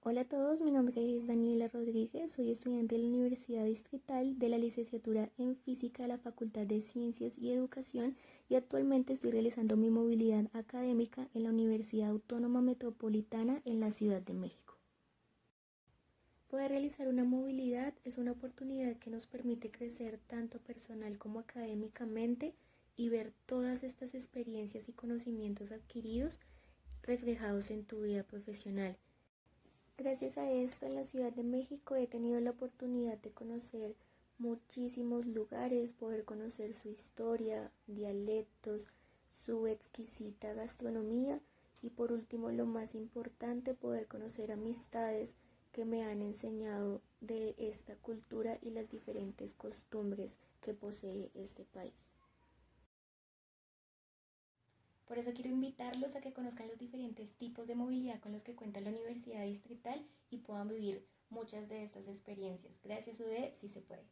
Hola a todos, mi nombre es Daniela Rodríguez, soy estudiante de la Universidad Distrital de la licenciatura en Física de la Facultad de Ciencias y Educación y actualmente estoy realizando mi movilidad académica en la Universidad Autónoma Metropolitana en la Ciudad de México. Poder realizar una movilidad es una oportunidad que nos permite crecer tanto personal como académicamente y ver todas estas experiencias y conocimientos adquiridos reflejados en tu vida profesional. Gracias a esto en la Ciudad de México he tenido la oportunidad de conocer muchísimos lugares, poder conocer su historia, dialectos, su exquisita gastronomía y por último lo más importante poder conocer amistades que me han enseñado de esta cultura y las diferentes costumbres que posee este país. Por eso quiero invitarlos a que conozcan los diferentes tipos de movilidad con los que cuenta la Universidad Distrital y puedan vivir muchas de estas experiencias. Gracias UD, si se puede.